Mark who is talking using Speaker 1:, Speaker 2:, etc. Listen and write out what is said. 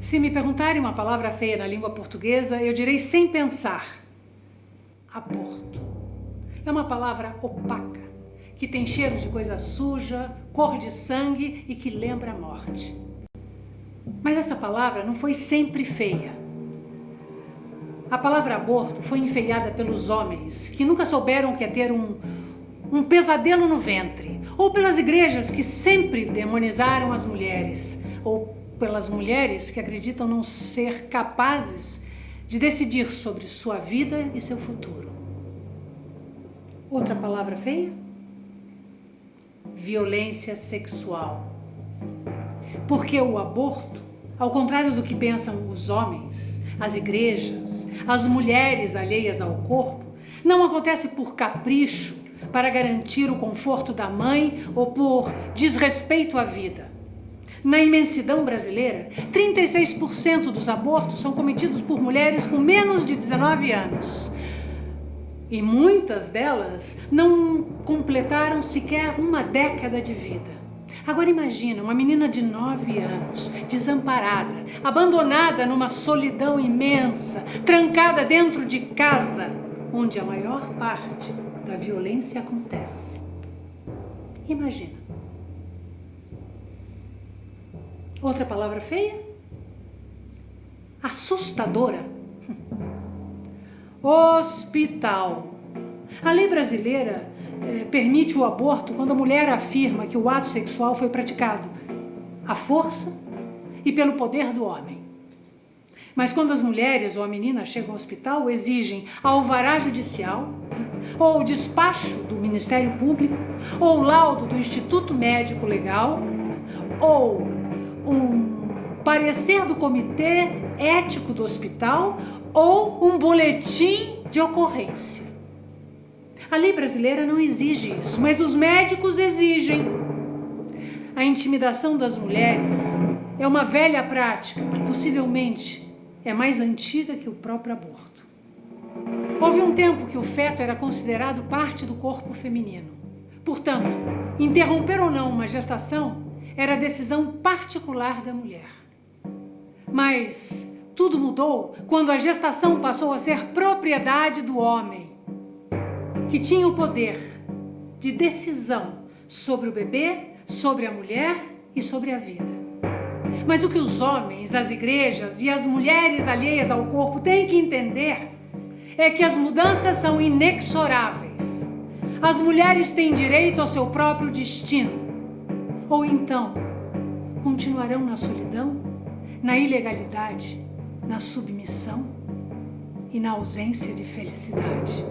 Speaker 1: Se me perguntarem uma palavra feia na língua portuguesa, eu direi sem pensar: aborto. É uma palavra opaca, que tem cheiro de coisa suja, cor de sangue e que lembra a morte. Mas essa palavra não foi sempre feia. A palavra aborto foi enfeiada pelos homens que nunca souberam que é ter um, um pesadelo no ventre, ou pelas igrejas que sempre demonizaram as mulheres, ou pelas mulheres que acreditam não ser capazes de decidir sobre sua vida e seu futuro. Outra palavra feia? Violência sexual. Porque o aborto, ao contrário do que pensam os homens, as igrejas, as mulheres alheias ao corpo, não acontece por capricho para garantir o conforto da mãe ou por desrespeito à vida. Na imensidão brasileira, 36% dos abortos são cometidos por mulheres com menos de 19 anos. E muitas delas não completaram sequer uma década de vida. Agora imagina uma menina de 9 anos, desamparada, abandonada numa solidão imensa, trancada dentro de casa, onde a maior parte da violência acontece. Imagina. Outra palavra feia? Assustadora. Hospital. A lei brasileira eh, permite o aborto quando a mulher afirma que o ato sexual foi praticado à força e pelo poder do homem. Mas quando as mulheres ou a menina chegam ao hospital, exigem alvará judicial, ou despacho do Ministério Público, ou laudo do Instituto Médico Legal, ou um parecer do comitê ético do hospital ou um boletim de ocorrência. A lei brasileira não exige isso, mas os médicos exigem. A intimidação das mulheres é uma velha prática que possivelmente é mais antiga que o próprio aborto. Houve um tempo que o feto era considerado parte do corpo feminino. Portanto, interromper ou não uma gestação era decisão particular da mulher. Mas tudo mudou quando a gestação passou a ser propriedade do homem, que tinha o poder de decisão sobre o bebê, sobre a mulher e sobre a vida. Mas o que os homens, as igrejas e as mulheres alheias ao corpo têm que entender é que as mudanças são inexoráveis. As mulheres têm direito ao seu próprio destino. Ou então, continuarão na solidão, na ilegalidade, na submissão e na ausência de felicidade.